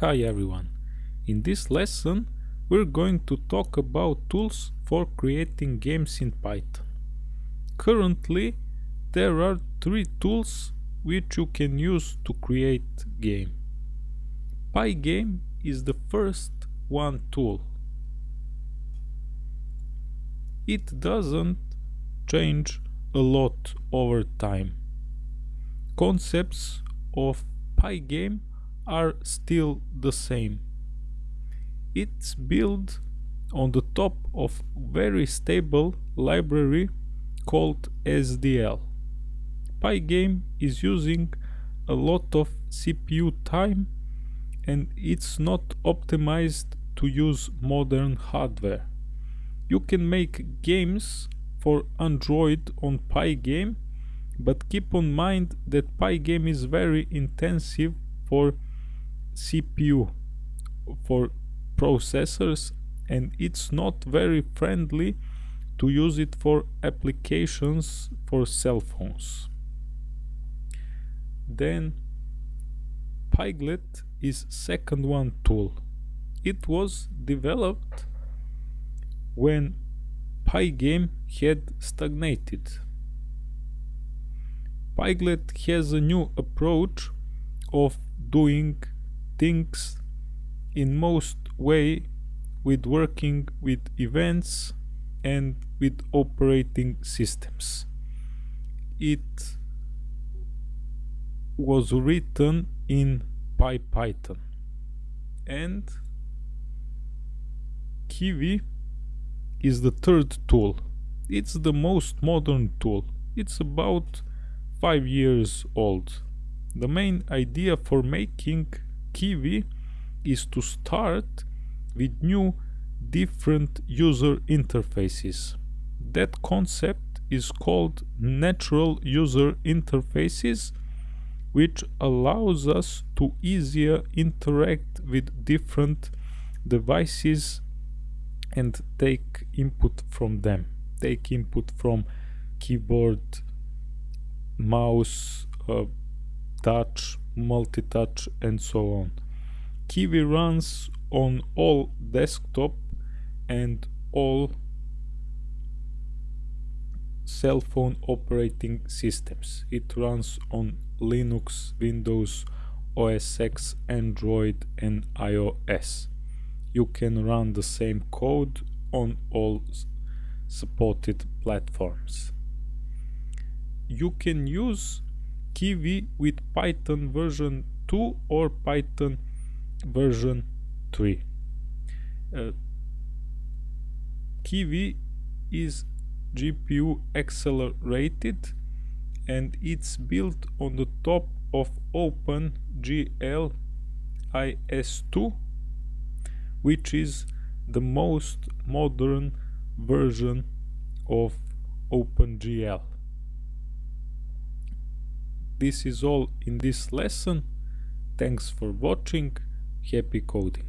Hi everyone. In this lesson we're going to talk about tools for creating games in Python. Currently there are three tools which you can use to create game. Pygame is the first one tool. It doesn't change a lot over time. Concepts of Pygame are still the same. It's built on the top of very stable library called SDL. Pygame is using a lot of CPU time and it's not optimized to use modern hardware. You can make games for Android on Pygame but keep in mind that Pygame is very intensive for CPU for processors and it's not very friendly to use it for applications for cell phones. Then Pyglet is second one tool. It was developed when Pygame had stagnated. Pyglet has a new approach of doing things in most way with working with events and with operating systems. It was written in pure Python and Kivy is the third tool. It's the most modern tool. It's about five years old. The main idea for making Kivy is to start with new different user interfaces. That concept is called natural user interfaces which allows us to easier interact with different devices and take input from them. Take input from keyboard, mouse, uh, touch, multi-touch and so on. Kivy runs on all desktop and all cell phone operating systems. It runs on Linux, Windows, OS X, Android and iOS. You can run the same code on all supported platforms. You can use Kivy with Python version 2 or Python version 3. Uh, Kivy is GPU accelerated and it's built on the top of OpenGL ES2 which is the most modern version of OpenGL. This is all in this lesson. Thanks for watching. Happy coding.